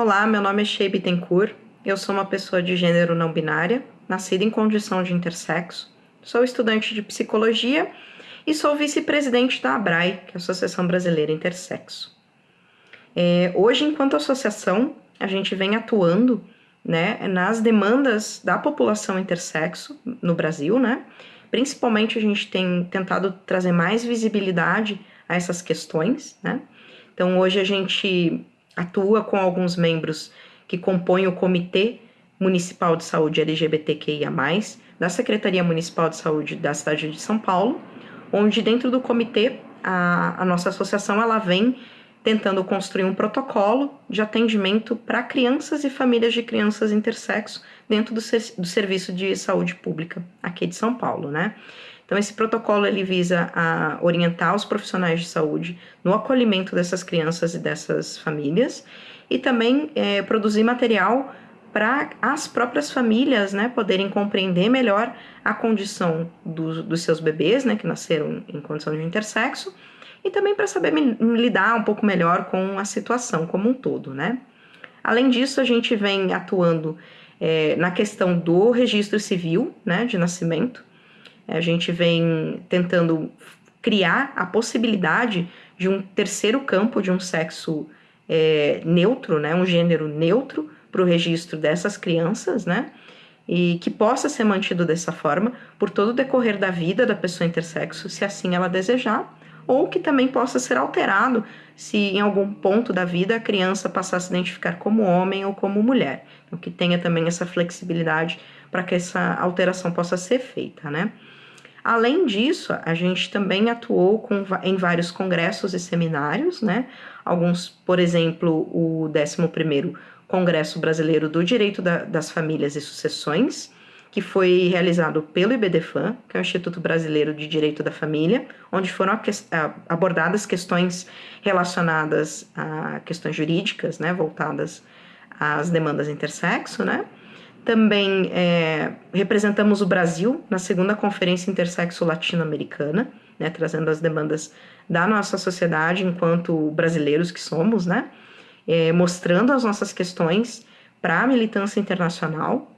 Olá, meu nome é Shea Bittencourt, eu sou uma pessoa de gênero não binária, nascida em condição de intersexo, sou estudante de psicologia e sou vice-presidente da ABRAE, que é a Associação Brasileira Intersexo. É, hoje, enquanto associação, a gente vem atuando né, nas demandas da população intersexo no Brasil, né? Principalmente a gente tem tentado trazer mais visibilidade a essas questões, né? Então hoje a gente atua com alguns membros que compõem o Comitê Municipal de Saúde LGBTQIA+, da Secretaria Municipal de Saúde da cidade de São Paulo, onde dentro do comitê a, a nossa associação ela vem tentando construir um protocolo de atendimento para crianças e famílias de crianças intersexo dentro do, do serviço de saúde pública aqui de São Paulo, né? Então, esse protocolo ele visa a orientar os profissionais de saúde no acolhimento dessas crianças e dessas famílias e também é, produzir material para as próprias famílias né, poderem compreender melhor a condição do, dos seus bebês, né, que nasceram em condição de intersexo, e também para saber lidar um pouco melhor com a situação como um todo. Né? Além disso, a gente vem atuando é, na questão do registro civil né, de nascimento, a gente vem tentando criar a possibilidade de um terceiro campo de um sexo é, neutro, né, um gênero neutro para o registro dessas crianças, né, e que possa ser mantido dessa forma por todo o decorrer da vida da pessoa intersexo, se assim ela desejar, ou que também possa ser alterado se em algum ponto da vida a criança passar a se identificar como homem ou como mulher. Então, que tenha também essa flexibilidade para que essa alteração possa ser feita, né? Além disso, a gente também atuou com, em vários congressos e seminários, né? Alguns, por exemplo, o 11º Congresso Brasileiro do Direito da, das Famílias e Sucessões, que foi realizado pelo IBDFAM, que é o Instituto Brasileiro de Direito da Família, onde foram abordadas questões relacionadas a questões jurídicas, né, voltadas às demandas intersexo, né? Também é, representamos o Brasil na segunda Conferência Intersexo Latino-Americana, né, trazendo as demandas da nossa sociedade enquanto brasileiros que somos, né, é, mostrando as nossas questões para a militância internacional.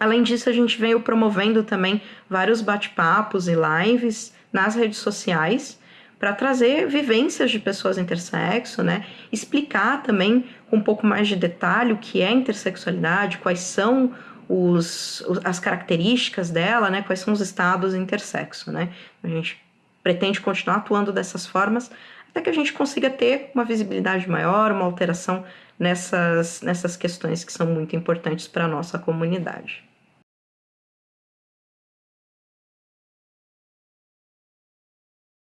Além disso, a gente veio promovendo também vários bate-papos e lives nas redes sociais para trazer vivências de pessoas intersexo, né? Explicar também com um pouco mais de detalhe o que é intersexualidade, quais são os, as características dela, né? Quais são os estados intersexo, né? A gente pretende continuar atuando dessas formas até que a gente consiga ter uma visibilidade maior, uma alteração nessas, nessas questões que são muito importantes para a nossa comunidade.